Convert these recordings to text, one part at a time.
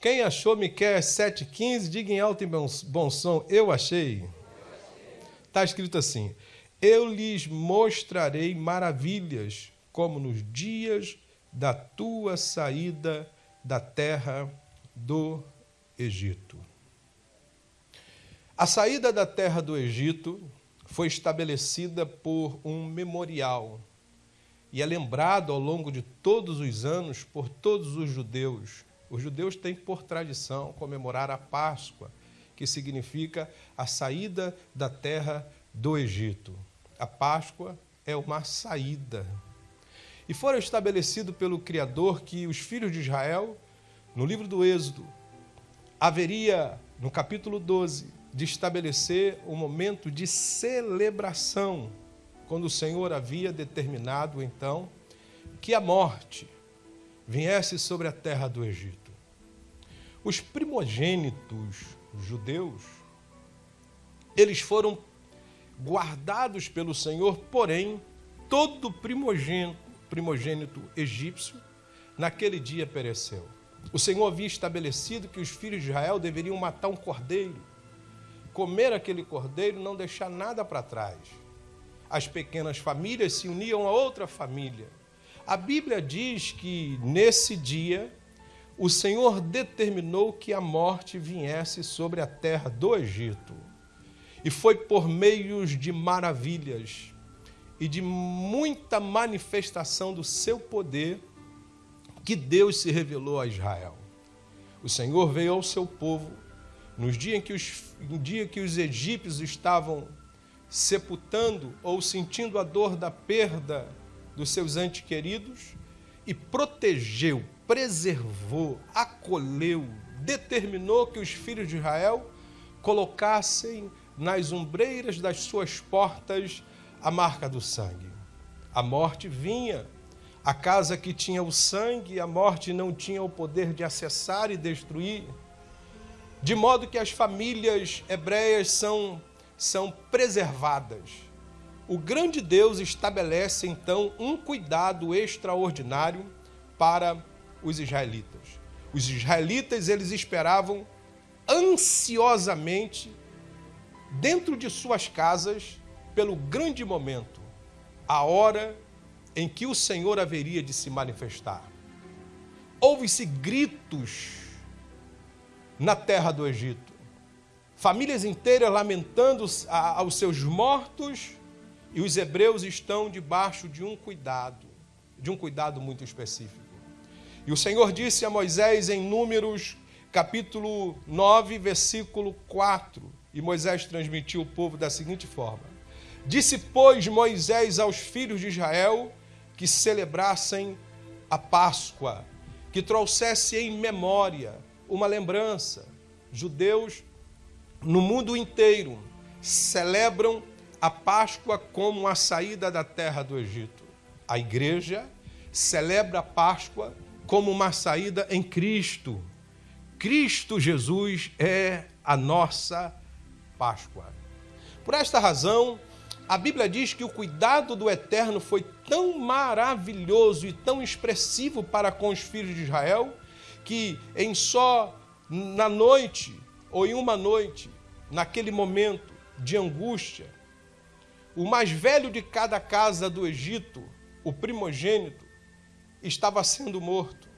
Quem achou Miqueias 7,15, diga em alto e bom som, eu achei. Está escrito assim: Eu lhes mostrarei maravilhas, como nos dias da tua saída da terra do Egito. A saída da terra do Egito foi estabelecida por um memorial e é lembrado ao longo de todos os anos por todos os judeus os judeus têm por tradição comemorar a Páscoa, que significa a saída da terra do Egito. A Páscoa é uma saída. E foram estabelecido pelo Criador que os filhos de Israel, no livro do Êxodo, haveria, no capítulo 12, de estabelecer um momento de celebração, quando o Senhor havia determinado então que a morte viesse sobre a terra do Egito. Os primogênitos judeus, eles foram guardados pelo Senhor, porém, todo primogênito, primogênito egípcio, naquele dia pereceu. O Senhor havia estabelecido que os filhos de Israel deveriam matar um cordeiro, comer aquele cordeiro, não deixar nada para trás. As pequenas famílias se uniam a outra família a Bíblia diz que nesse dia o Senhor determinou que a morte viesse sobre a terra do Egito. E foi por meios de maravilhas e de muita manifestação do seu poder que Deus se revelou a Israel. O Senhor veio ao seu povo nos dias em que os, no dia que os egípcios estavam sepultando ou sentindo a dor da perda dos seus entes queridos e protegeu, preservou, acolheu, determinou que os filhos de Israel colocassem nas ombreiras das suas portas a marca do sangue. A morte vinha, a casa que tinha o sangue, a morte não tinha o poder de acessar e destruir, de modo que as famílias hebreias são, são preservadas o grande Deus estabelece então um cuidado extraordinário para os israelitas. Os israelitas eles esperavam ansiosamente dentro de suas casas pelo grande momento, a hora em que o Senhor haveria de se manifestar. Houve-se gritos na terra do Egito. Famílias inteiras lamentando aos seus mortos e os hebreus estão debaixo de um cuidado, de um cuidado muito específico. E o Senhor disse a Moisés em Números, capítulo 9, versículo 4, e Moisés transmitiu o povo da seguinte forma: Disse, pois, Moisés aos filhos de Israel que celebrassem a Páscoa, que trouxesse em memória uma lembrança. Judeus no mundo inteiro celebram a Páscoa como a saída da terra do Egito. A igreja celebra a Páscoa como uma saída em Cristo. Cristo Jesus é a nossa Páscoa. Por esta razão, a Bíblia diz que o cuidado do Eterno foi tão maravilhoso e tão expressivo para com os filhos de Israel, que em só na noite, ou em uma noite, naquele momento de angústia, o mais velho de cada casa do Egito, o primogênito, estava sendo morto.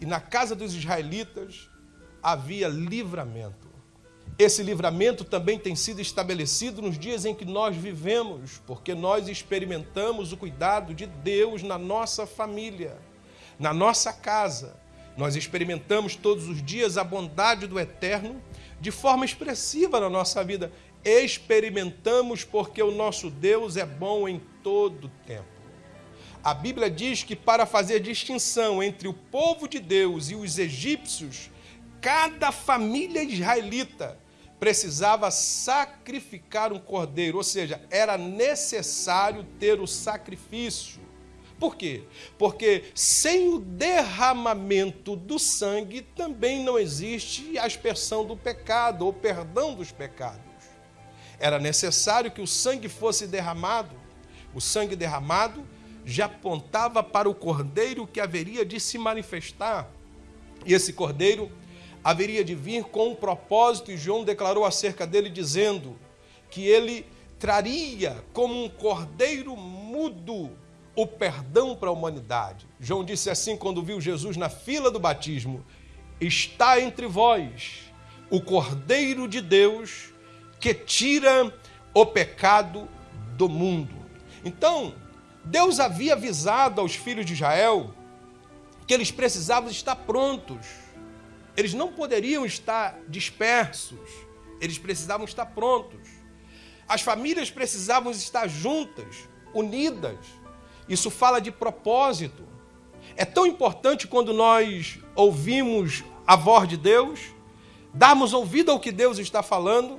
E na casa dos israelitas havia livramento. Esse livramento também tem sido estabelecido nos dias em que nós vivemos, porque nós experimentamos o cuidado de Deus na nossa família, na nossa casa. Nós experimentamos todos os dias a bondade do Eterno de forma expressiva na nossa vida experimentamos porque o nosso Deus é bom em todo tempo. A Bíblia diz que para fazer distinção entre o povo de Deus e os egípcios, cada família israelita precisava sacrificar um cordeiro, ou seja, era necessário ter o sacrifício. Por quê? Porque sem o derramamento do sangue também não existe a aspersão do pecado ou perdão dos pecados era necessário que o sangue fosse derramado. O sangue derramado já apontava para o cordeiro que haveria de se manifestar. E esse cordeiro haveria de vir com um propósito, e João declarou acerca dele, dizendo que ele traria como um cordeiro mudo o perdão para a humanidade. João disse assim quando viu Jesus na fila do batismo: Está entre vós o cordeiro de Deus que tira o pecado do mundo. Então, Deus havia avisado aos filhos de Israel que eles precisavam estar prontos. Eles não poderiam estar dispersos. Eles precisavam estar prontos. As famílias precisavam estar juntas, unidas. Isso fala de propósito. É tão importante quando nós ouvimos a voz de Deus, darmos ouvido ao que Deus está falando,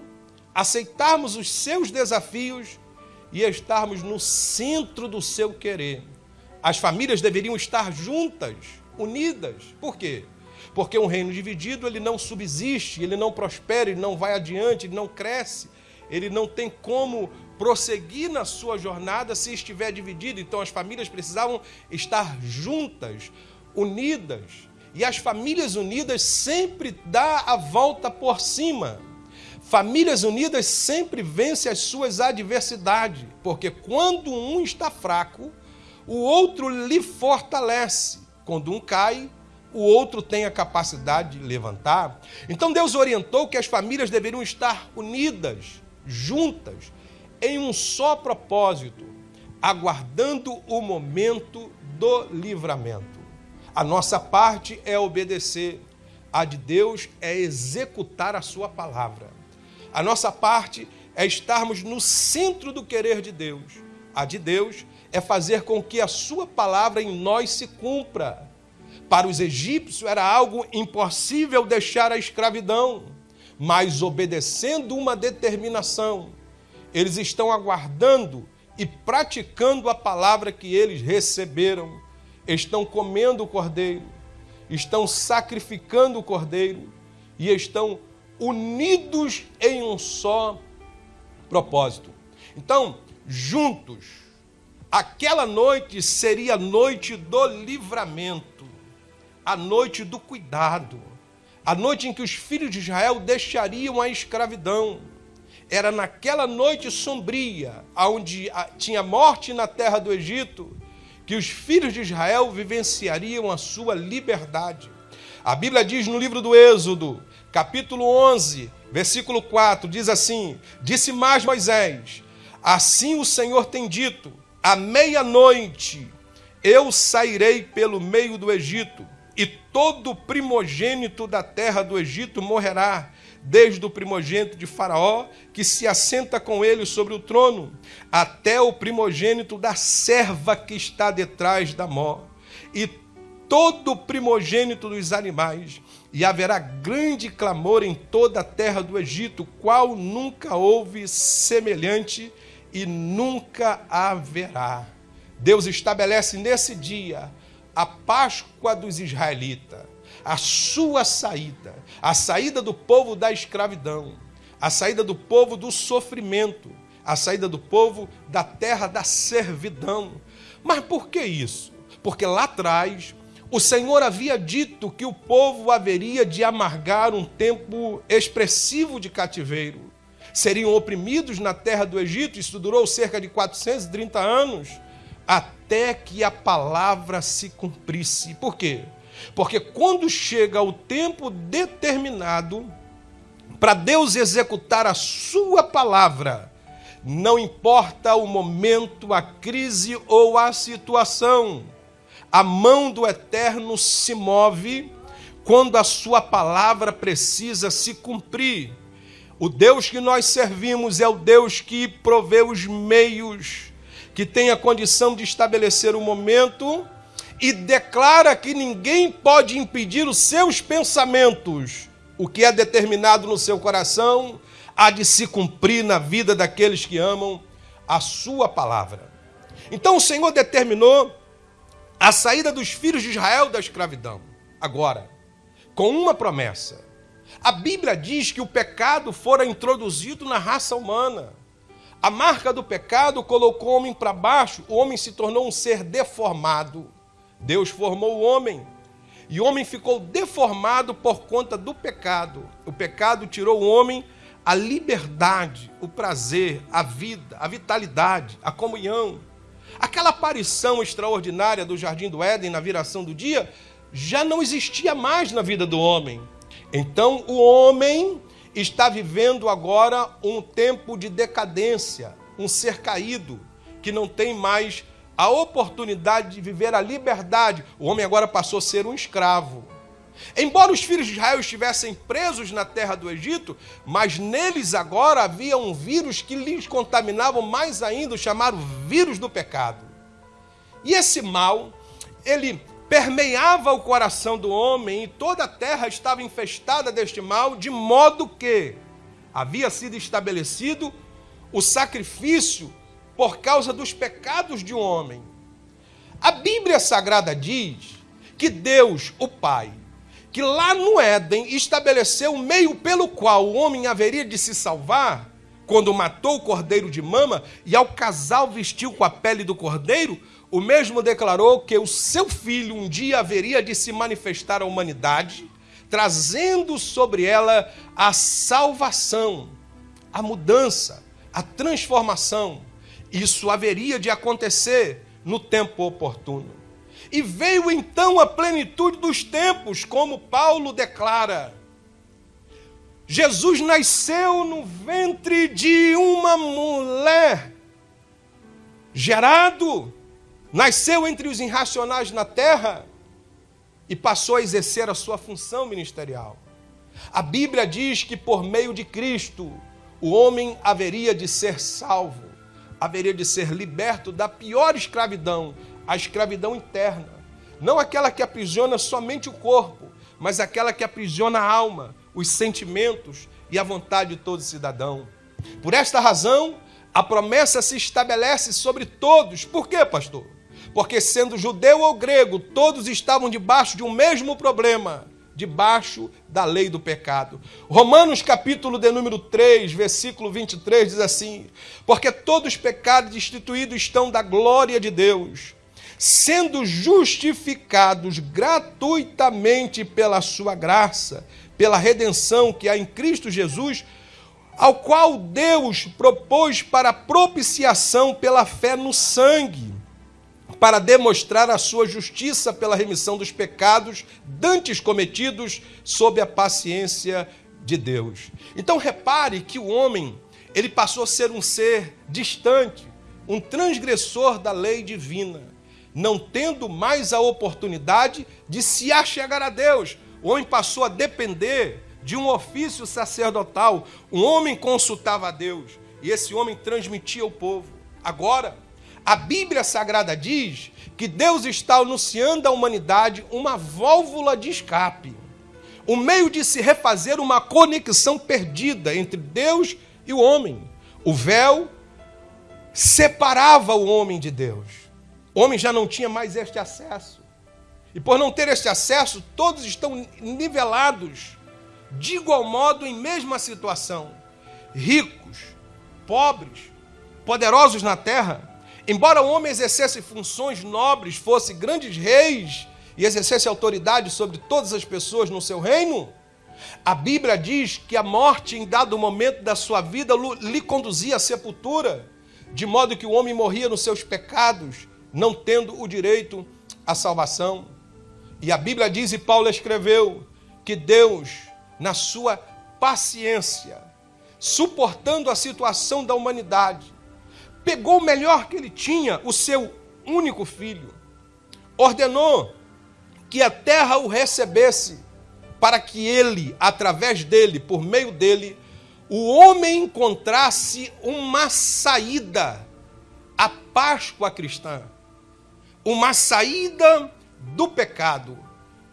aceitarmos os seus desafios e estarmos no centro do seu querer. As famílias deveriam estar juntas, unidas. Por quê? Porque um reino dividido, ele não subsiste, ele não prospera, ele não vai adiante, ele não cresce, ele não tem como prosseguir na sua jornada se estiver dividido. Então as famílias precisavam estar juntas, unidas. E as famílias unidas sempre dá a volta por cima. Famílias unidas sempre vencem as suas adversidades, porque quando um está fraco, o outro lhe fortalece. Quando um cai, o outro tem a capacidade de levantar. Então Deus orientou que as famílias deveriam estar unidas, juntas, em um só propósito, aguardando o momento do livramento. A nossa parte é obedecer, a de Deus é executar a sua palavra. A nossa parte é estarmos no centro do querer de Deus. A de Deus é fazer com que a sua palavra em nós se cumpra. Para os egípcios era algo impossível deixar a escravidão, mas obedecendo uma determinação, eles estão aguardando e praticando a palavra que eles receberam. Estão comendo o cordeiro, estão sacrificando o cordeiro e estão unidos em um só propósito. Então, juntos, aquela noite seria a noite do livramento, a noite do cuidado, a noite em que os filhos de Israel deixariam a escravidão. Era naquela noite sombria, onde tinha morte na terra do Egito, que os filhos de Israel vivenciariam a sua liberdade. A Bíblia diz no livro do Êxodo, capítulo 11, versículo 4, diz assim: Disse mais Moisés: Assim o Senhor tem dito: à meia-noite eu sairei pelo meio do Egito, e todo primogênito da terra do Egito morrerá, desde o primogênito de Faraó, que se assenta com ele sobre o trono, até o primogênito da serva que está detrás da mó, e todo primogênito dos animais e haverá grande clamor em toda a terra do Egito, qual nunca houve semelhante e nunca haverá. Deus estabelece nesse dia a Páscoa dos israelitas, a sua saída, a saída do povo da escravidão, a saída do povo do sofrimento, a saída do povo da terra da servidão. Mas por que isso? Porque lá atrás o Senhor havia dito que o povo haveria de amargar um tempo expressivo de cativeiro. Seriam oprimidos na terra do Egito, isso durou cerca de 430 anos, até que a palavra se cumprisse. Por quê? Porque quando chega o tempo determinado para Deus executar a sua palavra, não importa o momento, a crise ou a situação, a mão do Eterno se move quando a sua palavra precisa se cumprir. O Deus que nós servimos é o Deus que provê os meios, que tem a condição de estabelecer o momento e declara que ninguém pode impedir os seus pensamentos. O que é determinado no seu coração há de se cumprir na vida daqueles que amam a sua palavra. Então o Senhor determinou a saída dos filhos de Israel da escravidão. Agora, com uma promessa. A Bíblia diz que o pecado fora introduzido na raça humana. A marca do pecado colocou o homem para baixo, o homem se tornou um ser deformado. Deus formou o homem. e o homem ficou deformado por conta do pecado. O pecado tirou o homem a liberdade, o prazer, a vida, a vitalidade, a comunhão. Aquela aparição extraordinária do jardim do Éden na viração do dia já não existia mais na vida do homem. Então o homem está vivendo agora um tempo de decadência, um ser caído, que não tem mais a oportunidade de viver a liberdade. O homem agora passou a ser um escravo. Embora os filhos de Israel estivessem presos na terra do Egito, mas neles agora havia um vírus que lhes contaminava mais ainda, o chamado vírus do pecado. E esse mal, ele permeava o coração do homem e toda a terra estava infestada deste mal, de modo que havia sido estabelecido o sacrifício por causa dos pecados de um homem. A Bíblia Sagrada diz que Deus, o Pai, que lá no Éden estabeleceu o meio pelo qual o homem haveria de se salvar, quando matou o cordeiro de mama e ao casal vestiu com a pele do cordeiro, o mesmo declarou que o seu filho um dia haveria de se manifestar à humanidade, trazendo sobre ela a salvação, a mudança, a transformação. Isso haveria de acontecer no tempo oportuno. E veio então a plenitude dos tempos, como Paulo declara. Jesus nasceu no ventre de uma mulher, gerado, nasceu entre os irracionais na terra e passou a exercer a sua função ministerial. A Bíblia diz que por meio de Cristo o homem haveria de ser salvo haveria de ser liberto da pior escravidão, a escravidão interna. Não aquela que aprisiona somente o corpo, mas aquela que aprisiona a alma, os sentimentos e a vontade de todo cidadão. Por esta razão, a promessa se estabelece sobre todos. Por quê, pastor? Porque sendo judeu ou grego, todos estavam debaixo de um mesmo problema debaixo da lei do pecado. Romanos capítulo de número 3, versículo 23 diz assim: Porque todos os pecados instituídos estão da glória de Deus, sendo justificados gratuitamente pela sua graça, pela redenção que há em Cristo Jesus, ao qual Deus propôs para propiciação pela fé no sangue para demonstrar a sua justiça pela remissão dos pecados dantes cometidos sob a paciência de Deus. Então repare que o homem, ele passou a ser um ser distante, um transgressor da lei divina, não tendo mais a oportunidade de se achegar a Deus. O homem passou a depender de um ofício sacerdotal. Um homem consultava a Deus e esse homem transmitia ao povo. Agora, a Bíblia Sagrada diz que Deus está anunciando à humanidade uma válvula de escape, um meio de se refazer uma conexão perdida entre Deus e o homem. O véu separava o homem de Deus. O homem já não tinha mais este acesso. E por não ter este acesso, todos estão nivelados de igual modo em mesma situação. Ricos, pobres, poderosos na terra, Embora o homem exercesse funções nobres, fosse grandes reis e exercesse autoridade sobre todas as pessoas no seu reino, a Bíblia diz que a morte, em dado momento da sua vida, lhe conduzia à sepultura, de modo que o homem morria nos seus pecados, não tendo o direito à salvação. E a Bíblia diz, e Paulo escreveu, que Deus, na sua paciência, suportando a situação da humanidade, pegou o melhor que ele tinha, o seu único filho, ordenou que a terra o recebesse, para que ele, através dele, por meio dele, o homem encontrasse uma saída à Páscoa cristã, uma saída do pecado,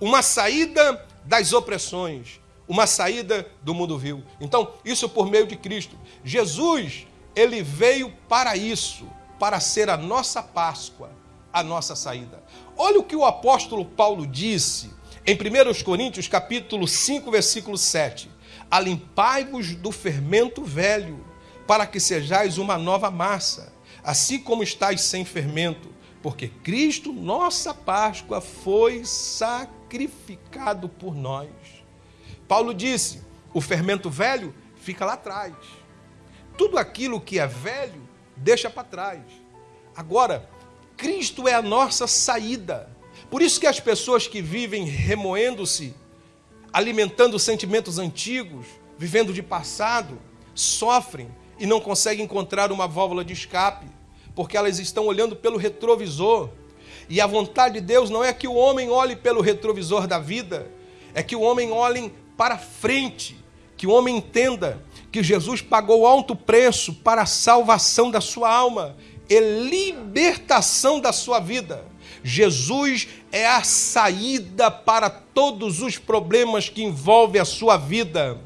uma saída das opressões, uma saída do mundo vil. Então, isso por meio de Cristo. Jesus ele veio para isso, para ser a nossa Páscoa, a nossa saída. Olha o que o apóstolo Paulo disse em 1 Coríntios, capítulo 5, versículo 7. Alimpai-vos do fermento velho, para que sejais uma nova massa, assim como estáis sem fermento, porque Cristo, nossa Páscoa, foi sacrificado por nós. Paulo disse: o fermento velho fica lá atrás. Tudo aquilo que é velho, deixa para trás. Agora, Cristo é a nossa saída. Por isso que as pessoas que vivem remoendo-se, alimentando sentimentos antigos, vivendo de passado, sofrem e não conseguem encontrar uma válvula de escape, porque elas estão olhando pelo retrovisor. E a vontade de Deus não é que o homem olhe pelo retrovisor da vida, é que o homem olhe para frente, que o homem entenda que Jesus pagou alto preço para a salvação da sua alma e libertação da sua vida. Jesus é a saída para todos os problemas que envolvem a sua vida.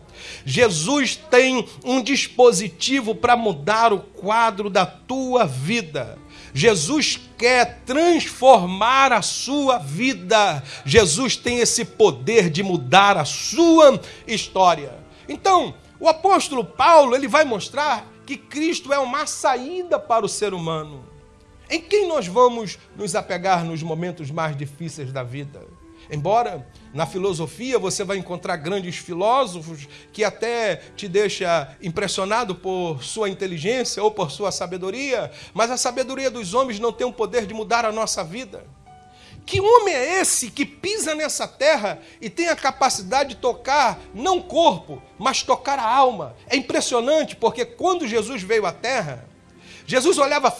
Jesus tem um dispositivo para mudar o quadro da tua vida. Jesus quer transformar a sua vida. Jesus tem esse poder de mudar a sua história. Então, o apóstolo Paulo, ele vai mostrar que Cristo é uma saída para o ser humano. Em quem nós vamos nos apegar nos momentos mais difíceis da vida? Embora na filosofia você vai encontrar grandes filósofos que até te deixa impressionado por sua inteligência ou por sua sabedoria, mas a sabedoria dos homens não tem o poder de mudar a nossa vida. Que homem é esse que pisa nessa terra e tem a capacidade de tocar não o corpo, mas tocar a alma? É impressionante porque quando Jesus veio à terra, Jesus olhava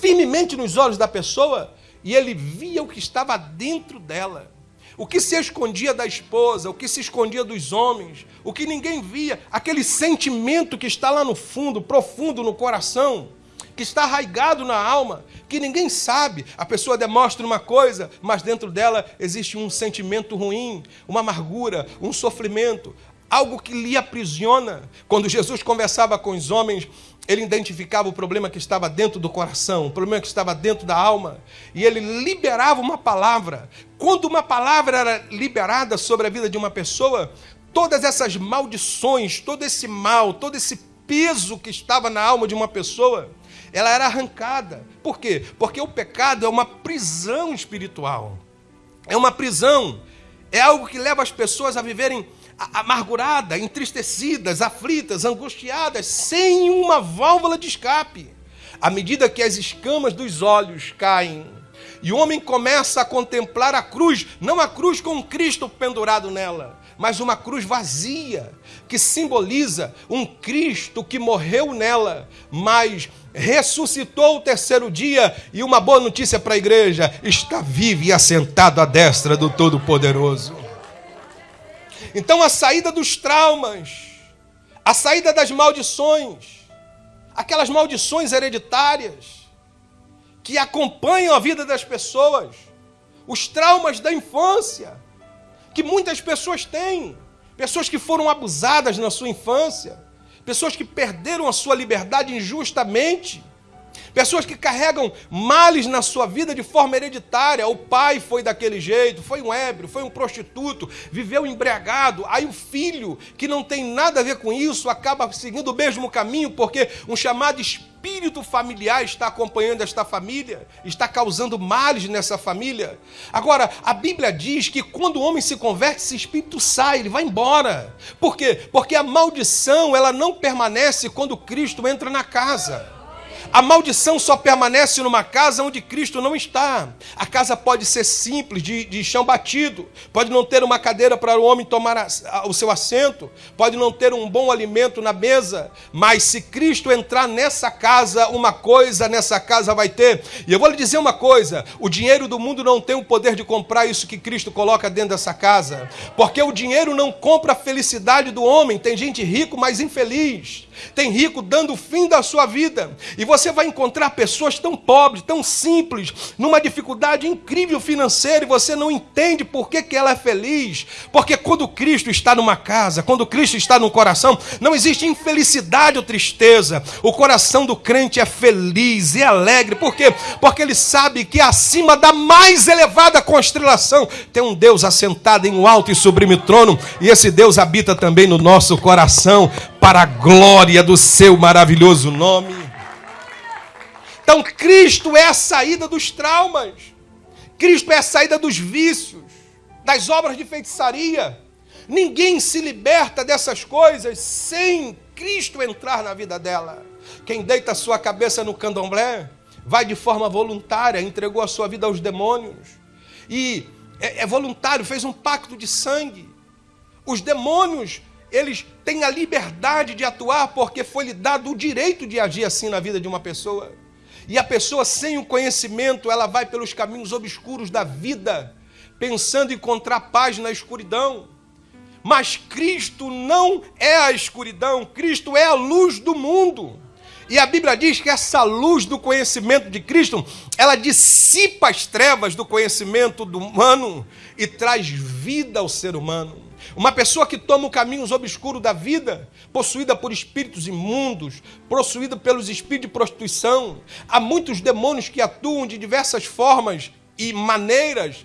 firmemente nos olhos da pessoa e ele via o que estava dentro dela o que se escondia da esposa, o que se escondia dos homens, o que ninguém via, aquele sentimento que está lá no fundo, profundo no coração, que está arraigado na alma, que ninguém sabe. A pessoa demonstra uma coisa, mas dentro dela existe um sentimento ruim, uma amargura, um sofrimento, algo que lhe aprisiona. Quando Jesus conversava com os homens, ele identificava o problema que estava dentro do coração, o problema que estava dentro da alma, e ele liberava uma palavra. Quando uma palavra era liberada sobre a vida de uma pessoa, todas essas maldições, todo esse mal, todo esse peso que estava na alma de uma pessoa, ela era arrancada. Por quê? Porque o pecado é uma prisão espiritual. É uma prisão. É algo que leva as pessoas a viverem amarguradas, entristecidas, aflitas, angustiadas, sem uma válvula de escape. À medida que as escamas dos olhos caem e o homem começa a contemplar a cruz, não a cruz com Cristo pendurado nela, mas uma cruz vazia, que simboliza um Cristo que morreu nela, mas ressuscitou o terceiro dia, e uma boa notícia para a igreja: está vivo e assentado à destra do Todo-Poderoso. Então a saída dos traumas, a saída das maldições, aquelas maldições hereditárias que acompanham a vida das pessoas, os traumas da infância, que muitas pessoas têm, pessoas que foram abusadas na sua infância, pessoas que perderam a sua liberdade injustamente, Pessoas que carregam males na sua vida de forma hereditária. O pai foi daquele jeito, foi um ébrio, foi um prostituto, viveu embriagado. Aí o filho, que não tem nada a ver com isso, acaba seguindo o mesmo caminho, porque um chamado espírito familiar está acompanhando esta família, está causando males nessa família. Agora, a Bíblia diz que quando o homem se converte, esse espírito sai, ele vai embora. Por quê? Porque a maldição, ela não permanece quando Cristo entra na casa. A maldição só permanece numa casa onde Cristo não está. A casa pode ser simples, de, de chão batido, pode não ter uma cadeira para o homem tomar a, a, o seu assento, pode não ter um bom alimento na mesa, mas se Cristo entrar nessa casa, uma coisa nessa casa vai ter. E eu vou lhe dizer uma coisa: o dinheiro do mundo não tem o poder de comprar isso que Cristo coloca dentro dessa casa, porque o dinheiro não compra a felicidade do homem. Tem gente rico, mas infeliz. Tem rico dando o fim da sua vida. E você vai encontrar pessoas tão pobres, tão simples, numa dificuldade incrível financeira, e você não entende por que, que ela é feliz. Porque quando Cristo está numa casa, quando Cristo está no coração, não existe infelicidade ou tristeza. O coração do crente é feliz e alegre. Por quê? Porque ele sabe que acima da mais elevada constelação tem um Deus assentado em um alto e sublime trono, e esse Deus habita também no nosso coração para a glória do seu maravilhoso nome. Então, Cristo é a saída dos traumas, Cristo é a saída dos vícios, das obras de feitiçaria. Ninguém se liberta dessas coisas sem Cristo entrar na vida dela. Quem deita sua cabeça no candomblé vai de forma voluntária, entregou a sua vida aos demônios. E é, é voluntário, fez um pacto de sangue. Os demônios, eles têm a liberdade de atuar porque foi lhe dado o direito de agir assim na vida de uma pessoa. E a pessoa sem o conhecimento, ela vai pelos caminhos obscuros da vida, pensando encontrar paz na escuridão. Mas Cristo não é a escuridão, Cristo é a luz do mundo. E a Bíblia diz que essa luz do conhecimento de Cristo, ela dissipa as trevas do conhecimento do humano e traz vida ao ser humano. Uma pessoa que toma o caminhos obscuros da vida, possuída por espíritos imundos, possuída pelos espíritos de prostituição. Há muitos demônios que atuam de diversas formas e maneiras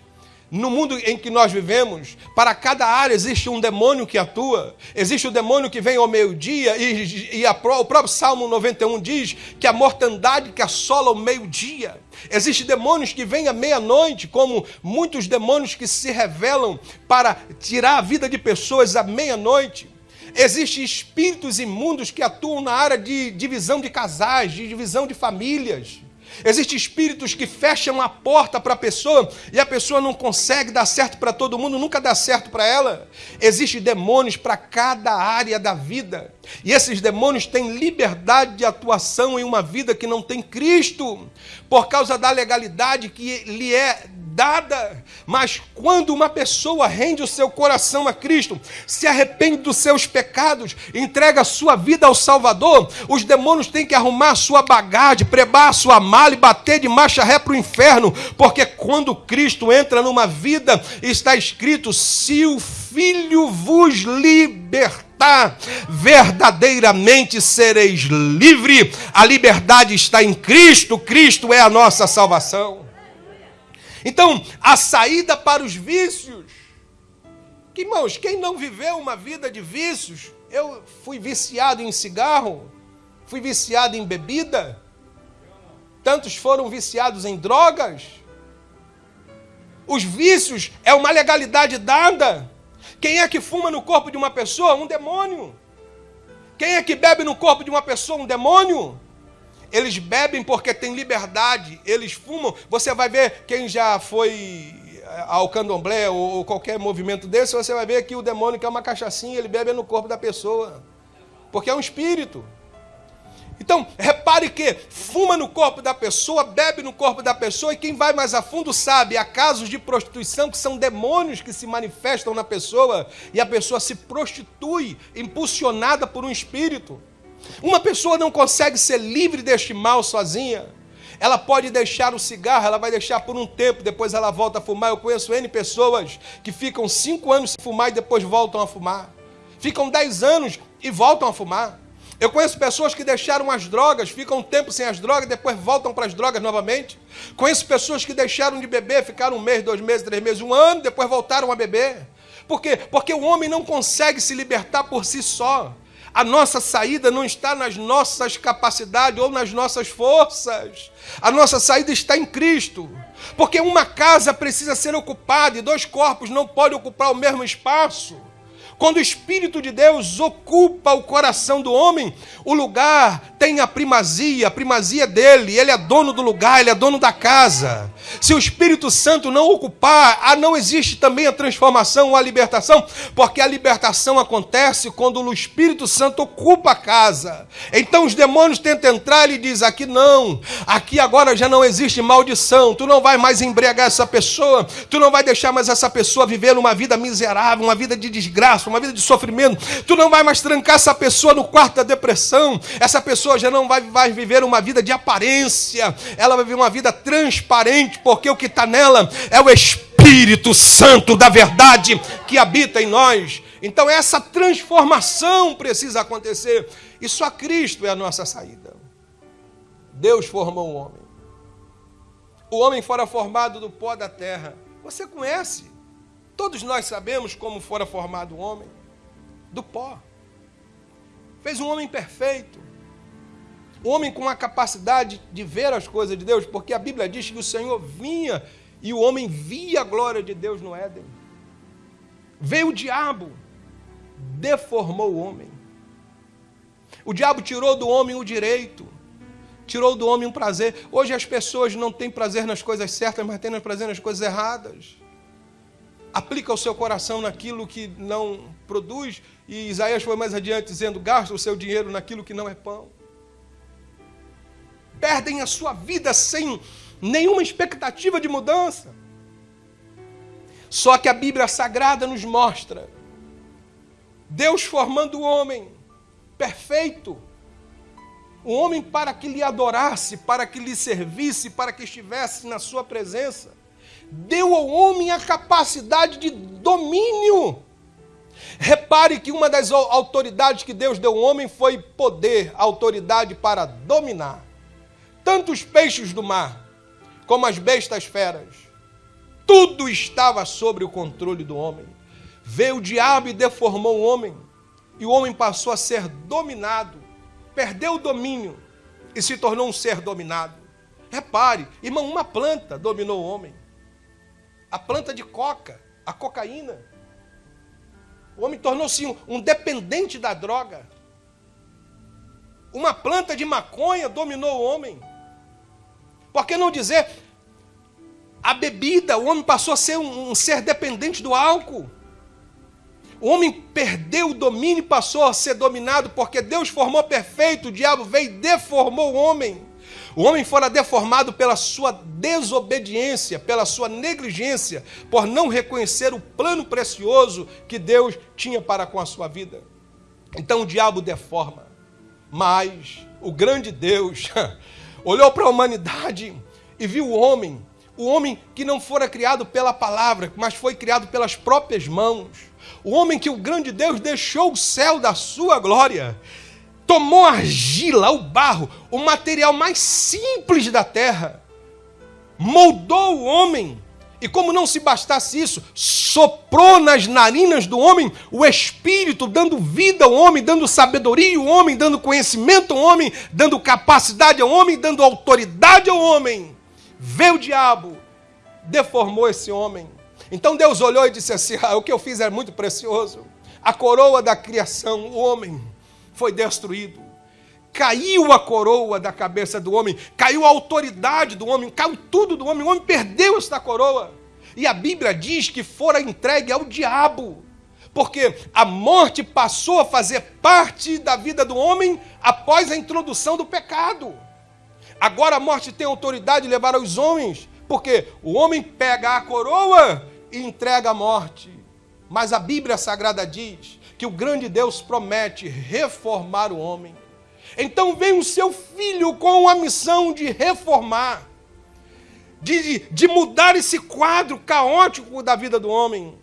no mundo em que nós vivemos, para cada área existe um demônio que atua. Existe o demônio que vem ao meio-dia, e, e a, o próprio Salmo 91 diz que a mortandade que assola o meio-dia. Existem demônios que vêm à meia-noite, como muitos demônios que se revelam para tirar a vida de pessoas à meia-noite. Existem espíritos imundos que atuam na área de divisão de casais, de divisão de famílias. Existem espíritos que fecham a porta para a pessoa e a pessoa não consegue dar certo para todo mundo, nunca dá certo para ela. Existem demônios para cada área da vida. E esses demônios têm liberdade de atuação em uma vida que não tem Cristo, por causa da legalidade que lhe é dada. Mas quando uma pessoa rende o seu coração a Cristo, se arrepende dos seus pecados, entrega a sua vida ao Salvador, os demônios têm que arrumar a sua bagagem, prebar a sua mala e bater de marcha ré para o inferno, porque quando Cristo entra numa vida, está escrito: se o Filho vos libertar, verdadeiramente sereis livre. A liberdade está em Cristo, Cristo é a nossa salvação. Então, a saída para os vícios. Que, irmãos, quem não viveu uma vida de vícios? Eu fui viciado em cigarro, fui viciado em bebida, tantos foram viciados em drogas. Os vícios é uma legalidade dada. Quem é que fuma no corpo de uma pessoa? Um demônio. Quem é que bebe no corpo de uma pessoa? Um demônio. Eles bebem porque têm liberdade, eles fumam. Você vai ver quem já foi eh, ao candomblé ou qualquer movimento desse, você vai ver que o demônio quer uma cachaçinha, ele bebe no corpo da pessoa. Porque é um espírito. Então, repare que fuma no corpo da pessoa, bebe no corpo da pessoa, e quem vai mais a fundo sabe, há casos de prostituição que são demônios que se manifestam na pessoa, e a pessoa se prostitui, impulsionada por um espírito. Uma pessoa não consegue ser livre deste mal sozinha. Ela pode deixar o cigarro, ela vai deixar por um tempo, depois ela volta a fumar. Eu conheço N pessoas que ficam cinco anos sem fumar e depois voltam a fumar. Ficam dez anos e voltam a fumar. Eu conheço pessoas que deixaram as drogas, ficam um tempo sem as drogas, depois voltam para as drogas novamente. Conheço pessoas que deixaram de beber, ficaram um mês, dois meses, três meses, um ano, depois voltaram a beber. Por quê? Porque o homem não consegue se libertar por si só. A nossa saída não está nas nossas capacidades ou nas nossas forças. A nossa saída está em Cristo. Porque uma casa precisa ser ocupada e dois corpos não podem ocupar o mesmo espaço. Quando o Espírito de Deus ocupa o coração do homem, o lugar tem a primazia, a primazia dele, ele é dono do lugar, ele é dono da casa. Se o Espírito Santo não ocupar, ah, não existe também a transformação ou a libertação, porque a libertação acontece quando o Espírito Santo ocupa a casa. Então os demônios tentam entrar e diz: aqui não, aqui agora já não existe maldição, tu não vai mais embriagar essa pessoa, tu não vai deixar mais essa pessoa viver uma vida miserável, uma vida de desgraça uma vida de sofrimento. Tu não vai mais trancar essa pessoa no quarto da depressão. Essa pessoa já não vai, vai viver uma vida de aparência. Ela vai viver uma vida transparente, porque o que está nela é o Espírito Santo da verdade que habita em nós. Então essa transformação precisa acontecer. E só Cristo é a nossa saída. Deus formou o homem. O homem fora formado do pó da terra. Você conhece Todos nós sabemos como fora formado o homem do pó. Fez um homem perfeito. Um homem com a capacidade de ver as coisas de Deus, porque a Bíblia diz que o Senhor vinha e o homem via a glória de Deus no Éden. Veio o diabo, deformou o homem. O diabo tirou do homem o direito, tirou do homem um prazer. Hoje as pessoas não têm prazer nas coisas certas, mas têm prazer nas coisas erradas. Aplica o seu coração naquilo que não produz, e Isaías foi mais adiante dizendo: gasta o seu dinheiro naquilo que não é pão. Perdem a sua vida sem nenhuma expectativa de mudança. Só que a Bíblia Sagrada nos mostra Deus formando o homem perfeito, o homem para que lhe adorasse, para que lhe servisse, para que estivesse na sua presença. Deu ao homem a capacidade de domínio. Repare que uma das autoridades que Deus deu ao homem foi poder, autoridade para dominar. Tanto os peixes do mar, como as bestas feras, tudo estava sobre o controle do homem. Veio o diabo e deformou o homem, e o homem passou a ser dominado, perdeu o domínio e se tornou um ser dominado. Repare, irmão, uma planta dominou o homem. A planta de coca, a cocaína. O homem tornou-se um, um dependente da droga. Uma planta de maconha dominou o homem. Por que não dizer a bebida, o homem passou a ser um, um ser dependente do álcool. O homem perdeu o domínio e passou a ser dominado, porque Deus formou perfeito, o diabo veio e deformou o homem. O homem fora deformado pela sua desobediência, pela sua negligência, por não reconhecer o plano precioso que Deus tinha para com a sua vida. Então o diabo deforma. Mas o grande Deus olhou para a humanidade e viu o homem o homem que não fora criado pela palavra, mas foi criado pelas próprias mãos. O homem que o grande Deus deixou o céu da sua glória. Tomou a argila, o barro, o material mais simples da terra. Moldou o homem. E como não se bastasse isso, soprou nas narinas do homem o espírito, dando vida ao homem, dando sabedoria ao homem, dando conhecimento ao homem, dando capacidade ao homem, dando autoridade ao homem veio o diabo, deformou esse homem. Então Deus olhou e disse assim: ah, o que eu fiz é muito precioso. A coroa da criação, o homem, foi destruído. Caiu a coroa da cabeça do homem, caiu a autoridade do homem, caiu tudo do homem. O homem perdeu esta coroa. E a Bíblia diz que fora entregue ao diabo, porque a morte passou a fazer parte da vida do homem após a introdução do pecado. Agora a morte tem autoridade de levar aos homens, porque o homem pega a coroa e entrega a morte. Mas a Bíblia Sagrada diz que o grande Deus promete reformar o homem. Então vem o seu filho com a missão de reformar, de, de mudar esse quadro caótico da vida do homem,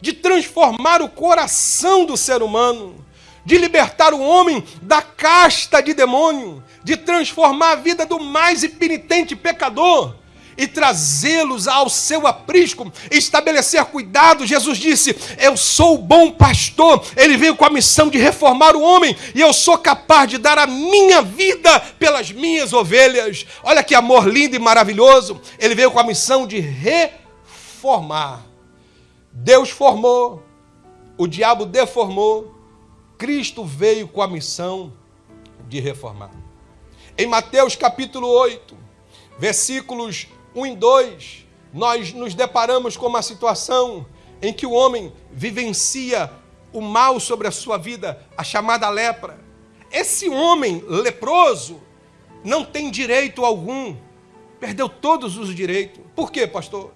de transformar o coração do ser humano, de libertar o homem da casta de demônio, de transformar a vida do mais impenitente pecador e trazê-los ao seu aprisco, estabelecer cuidado. Jesus disse: Eu sou o bom pastor. Ele veio com a missão de reformar o homem e eu sou capaz de dar a minha vida pelas minhas ovelhas. Olha que amor lindo e maravilhoso. Ele veio com a missão de reformar. Deus formou, o diabo deformou, Cristo veio com a missão de reformar. Em Mateus capítulo 8, versículos 1 e 2, nós nos deparamos com uma situação em que o homem vivencia o mal sobre a sua vida, a chamada lepra. Esse homem leproso não tem direito algum, perdeu todos os direitos. Por quê, pastor?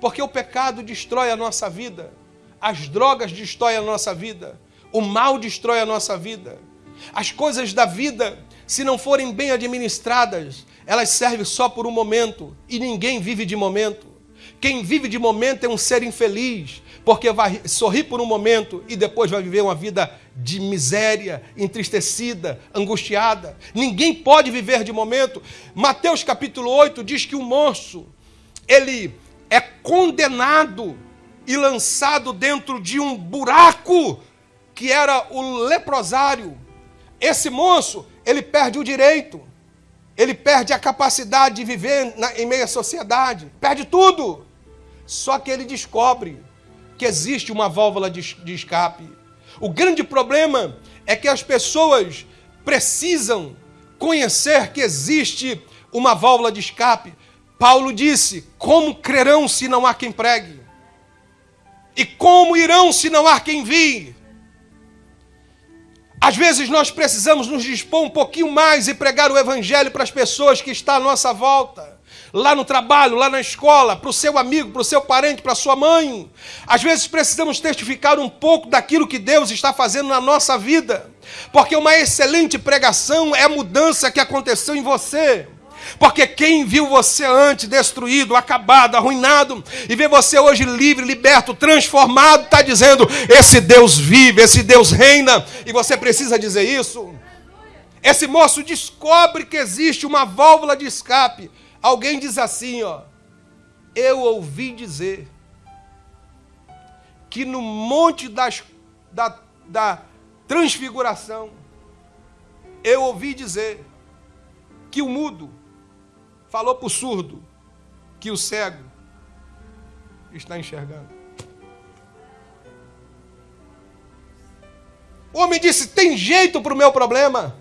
Porque o pecado destrói a nossa vida, as drogas destroem a nossa vida, o mal destrói a nossa vida. As coisas da vida, se não forem bem administradas, elas servem só por um momento e ninguém vive de momento. Quem vive de momento é um ser infeliz, porque vai sorrir por um momento e depois vai viver uma vida de miséria, entristecida, angustiada. Ninguém pode viver de momento. Mateus capítulo 8 diz que o moço, ele é condenado e lançado dentro de um buraco que era o leprosário, esse moço, ele perde o direito, ele perde a capacidade de viver na, em meio à sociedade, perde tudo. Só que ele descobre que existe uma válvula de, de escape. O grande problema é que as pessoas precisam conhecer que existe uma válvula de escape. Paulo disse: Como crerão se não há quem pregue? E como irão se não há quem envie? Às vezes nós precisamos nos dispor um pouquinho mais e pregar o evangelho para as pessoas que estão à nossa volta. Lá no trabalho, lá na escola, para o seu amigo, para o seu parente, para a sua mãe. Às vezes precisamos testificar um pouco daquilo que Deus está fazendo na nossa vida. Porque uma excelente pregação é a mudança que aconteceu em você. Porque quem viu você antes destruído, acabado, arruinado, e vê você hoje livre, liberto, transformado, está dizendo: esse Deus vive, esse Deus reina, e você precisa dizer isso. Esse moço descobre que existe uma válvula de escape. Alguém diz assim, ó, eu ouvi dizer que no monte das, da, da transfiguração, eu ouvi dizer que o mudo falou para o surdo que o cego está enxergando. O homem disse: tem jeito para o meu problema.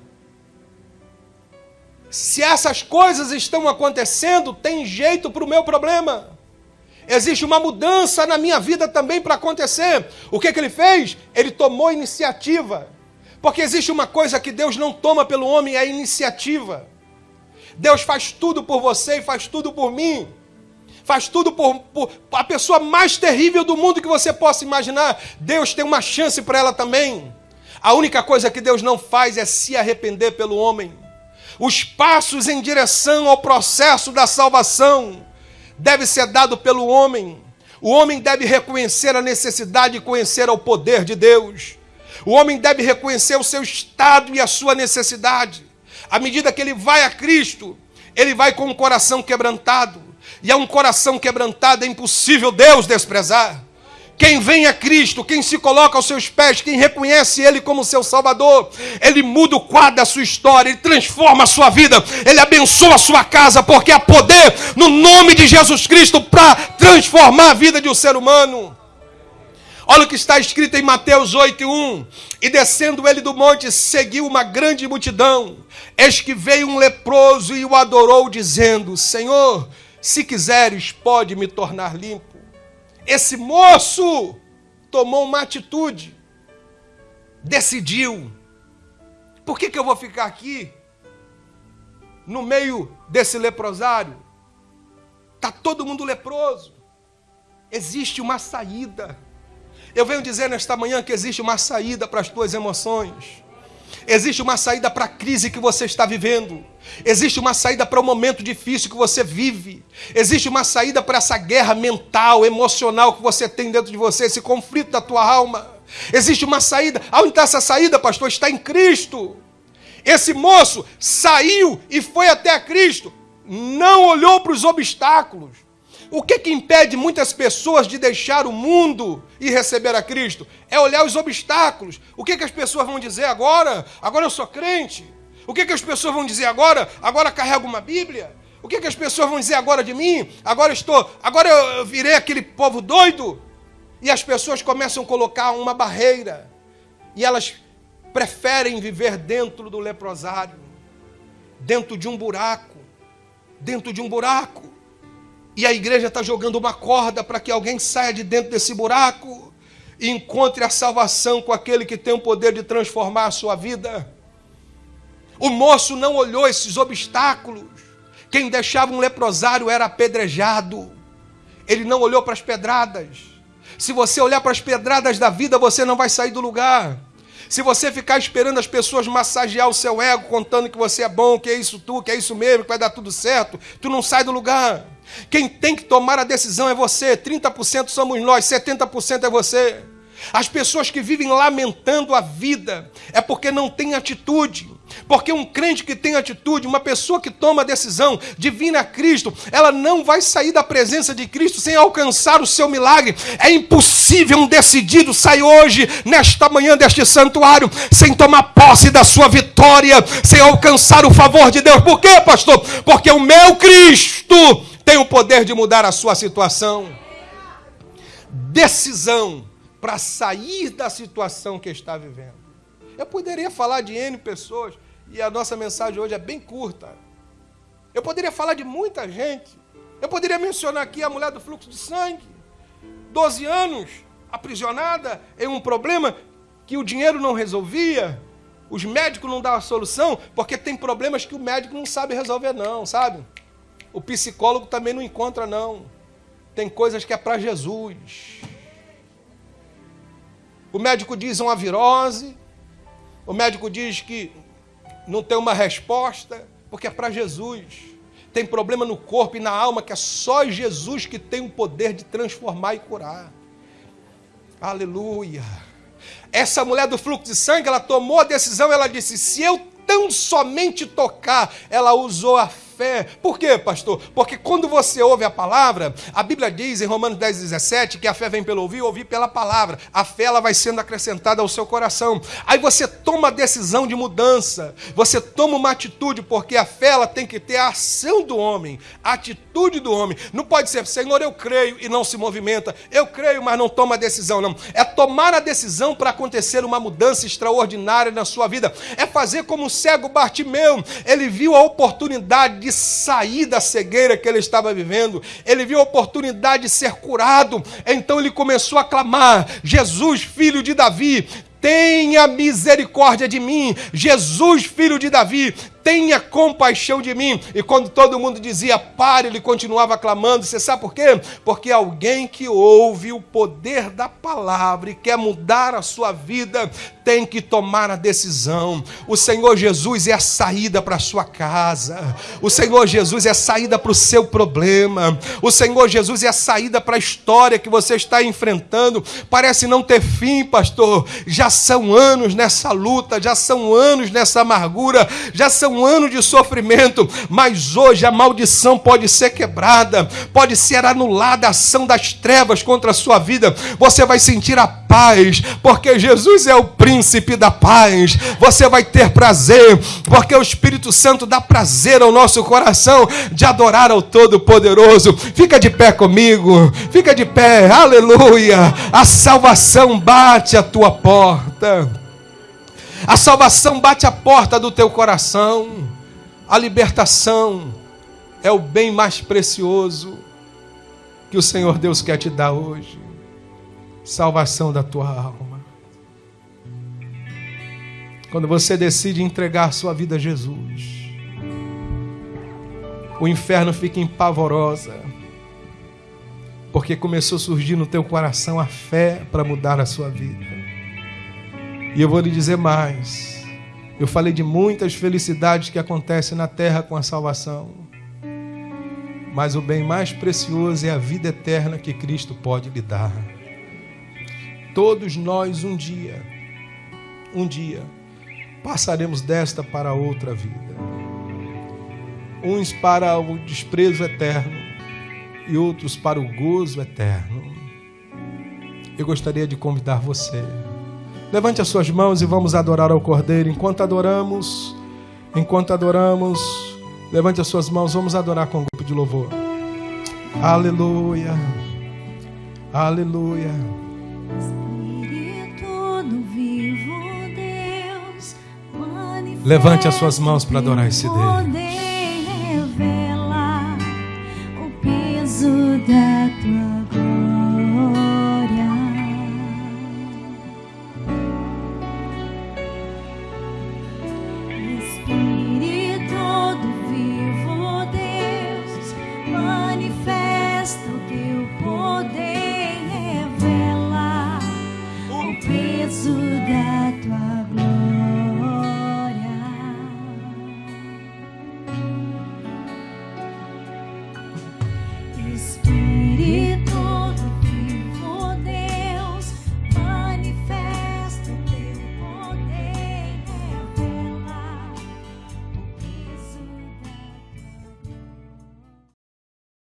Se essas coisas estão acontecendo, tem jeito para o meu problema. Existe uma mudança na minha vida também para acontecer. O que, que ele fez? Ele tomou iniciativa. Porque existe uma coisa que Deus não toma pelo homem, é a iniciativa. Deus faz tudo por você e faz tudo por mim. Faz tudo por, por a pessoa mais terrível do mundo que você possa imaginar. Deus tem uma chance para ela também. A única coisa que Deus não faz é se arrepender pelo homem. Os passos em direção ao processo da salvação deve ser dado pelo homem. O homem deve reconhecer a necessidade de conhecer o poder de Deus. O homem deve reconhecer o seu estado e a sua necessidade. À medida que ele vai a Cristo, ele vai com um coração quebrantado. E é um coração quebrantado, é impossível Deus desprezar. Quem vem a Cristo, quem se coloca aos seus pés, quem reconhece Ele como seu Salvador, Ele muda o quadro da sua história, Ele transforma a sua vida, Ele abençoa a sua casa, porque há poder no nome de Jesus Cristo para transformar a vida de um ser humano. Olha o que está escrito em Mateus 8, 1. E descendo ele do monte, seguiu uma grande multidão. Eis que veio um leproso e o adorou, dizendo: Senhor, se quiseres, pode me tornar limpo. Esse moço tomou uma atitude, decidiu: por que, que eu vou ficar aqui, no meio desse leprosário? Está todo mundo leproso. Existe uma saída. Eu venho dizer nesta manhã que existe uma saída para as tuas emoções. Existe uma saída para a crise que você está vivendo. Existe uma saída para o momento difícil que você vive. Existe uma saída para essa guerra mental, emocional que você tem dentro de você, esse conflito da tua alma. Existe uma saída. Aonde está essa saída, pastor? Está em Cristo. Esse moço saiu e foi até Cristo. Não olhou para os obstáculos. O que, que impede muitas pessoas de deixar o mundo e receber a Cristo? É olhar os obstáculos. O que, que as pessoas vão dizer agora? Agora eu sou crente. O que, que as pessoas vão dizer agora? Agora carrego uma Bíblia. O que, que as pessoas vão dizer agora de mim? Agora estou, agora eu virei aquele povo doido. E as pessoas começam a colocar uma barreira. E elas preferem viver dentro do leprosário, dentro de um buraco, dentro de um buraco. E a igreja está jogando uma corda para que alguém saia de dentro desse buraco e encontre a salvação com aquele que tem o poder de transformar a sua vida. O moço não olhou esses obstáculos. Quem deixava um leprosário era apedrejado. Ele não olhou para as pedradas. Se você olhar para as pedradas da vida, você não vai sair do lugar. Se você ficar esperando as pessoas massagear o seu ego, contando que você é bom, que é isso tu, que é isso mesmo, que vai dar tudo certo, tu não sai do lugar. Quem tem que tomar a decisão é você. 30% somos nós, 70% é você. As pessoas que vivem lamentando a vida é porque não têm atitude. Porque um crente que tem atitude, uma pessoa que toma a decisão de vir a Cristo, ela não vai sair da presença de Cristo sem alcançar o seu milagre. É impossível um decidido sair hoje, nesta manhã deste santuário, sem tomar posse da sua vitória, sem alcançar o favor de Deus. Por quê, pastor? Porque o meu Cristo tem o poder de mudar a sua situação. decisão para sair da situação que está vivendo. Eu poderia falar de N pessoas, e a nossa mensagem hoje é bem curta. Eu poderia falar de muita gente. Eu poderia mencionar aqui a mulher do fluxo de sangue, 12 anos, aprisionada em um problema que o dinheiro não resolvia, os médicos não davam solução, porque tem problemas que o médico não sabe resolver, não, sabe? O psicólogo também não encontra, não. Tem coisas que é para Jesus. O médico diz uma virose, o médico diz que não tem uma resposta, porque é para Jesus. Tem problema no corpo e na alma que é só Jesus que tem o poder de transformar e curar. Aleluia. Essa mulher do fluxo de sangue, ela tomou a decisão, ela disse: se eu tão somente tocar, ela usou a fé. Por quê, pastor? Porque quando você ouve a palavra, a Bíblia diz em Romanos 10, 17 que a fé vem pelo ouvir, ouvir pela palavra. A fé ela vai sendo acrescentada ao seu coração. Aí você toma a decisão de mudança, você toma uma atitude, porque a fé ela tem que ter a ação do homem, a atitude do homem. Não pode ser, Senhor, eu creio e não se movimenta. Eu creio, mas não toma a decisão, não. É tomar a decisão para acontecer uma mudança extraordinária na sua vida. É fazer como o cego Bartimeu. Ele viu a oportunidade de sair da cegueira que ele estava vivendo, ele viu a oportunidade de ser curado, então ele começou a clamar: Jesus, filho de Davi, tenha misericórdia de mim. Jesus, filho de Davi, tenha compaixão de mim. E quando todo mundo dizia pare, ele continuava clamando. Você sabe por quê? Porque alguém que ouve o poder da palavra e quer mudar a sua vida tem que tomar a decisão. O Senhor Jesus é a saída para a sua casa. O Senhor Jesus é a saída para o seu problema. O Senhor Jesus é a saída para a história que você está enfrentando. Parece não ter fim, pastor. Já são anos nessa luta, já são anos nessa amargura, já são um ano de sofrimento, mas hoje a maldição pode ser quebrada, pode ser anulada a ação das trevas contra a sua vida. Você vai sentir a paz, porque Jesus é o príncipe da paz. Você vai ter prazer, porque o Espírito Santo dá prazer ao nosso coração de adorar ao Todo-Poderoso. Fica de pé comigo, fica de pé, aleluia. A salvação bate a tua porta. A salvação bate a porta do teu coração. A libertação é o bem mais precioso que o Senhor Deus quer te dar hoje. Salvação da tua alma. Quando você decide entregar sua vida a Jesus, o inferno fica empavorosa, porque começou a surgir no teu coração a fé para mudar a sua vida. E eu vou lhe dizer mais. Eu falei de muitas felicidades que acontecem na terra com a salvação. Mas o bem mais precioso é a vida eterna que Cristo pode lhe dar. Todos nós um dia, um dia, passaremos desta para outra vida. Uns para o desprezo eterno e outros para o gozo eterno. Eu gostaria de convidar você Levante as suas mãos e vamos adorar ao Cordeiro. Enquanto adoramos, enquanto adoramos, levante as suas mãos, vamos adorar com um grupo de louvor. Aleluia. Aleluia. Levante as suas mãos para adorar esse Deus. o peso da tua